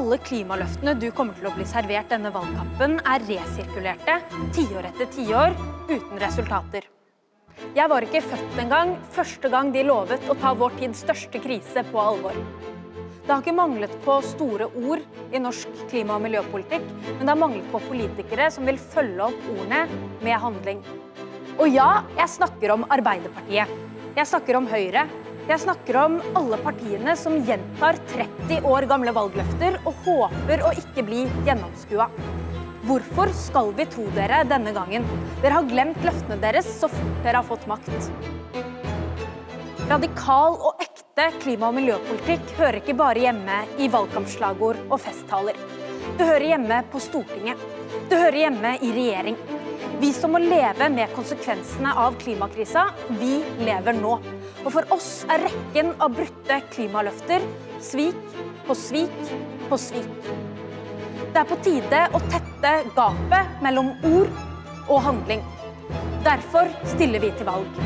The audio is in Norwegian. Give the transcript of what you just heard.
Alle klimaløftene du kommer til å bli servert denne valgkampen, er resirkulerte tiår etter tiår uten resultater. Jeg var ikke født engang første gang de lovet å ta vår tids største krise på alvor. Det har ikke manglet på store ord i norsk klima- og miljøpolitikk, men det har manglet på politikere som vil følge opp ordene med handling. Og ja, jeg snakker om Arbeiderpartiet. Jeg snakker om Høyre. Jeg snakker om alle partiene som gjentar 30 år gamle valgløfter og håper å ikke bli gjennomskua. Hvorfor skal vi tro dere denne gangen? Dere har glemt løftene deres så fort dere har fått makt. Radikal og ekte klima- og miljøpolitikk hører ikke bare hjemme i valgkampslagord og festtaler. Det hører hjemme på Stortinget. Det hører hjemme i regjering. Vi som må leve med konsekvensene av klimakrisa, vi lever nå. Og for oss er rekken av brutte klimaløfter svik på svik på svik. Det er på tide å tette gapet mellom ord og handling. Derfor stiller vi til valg.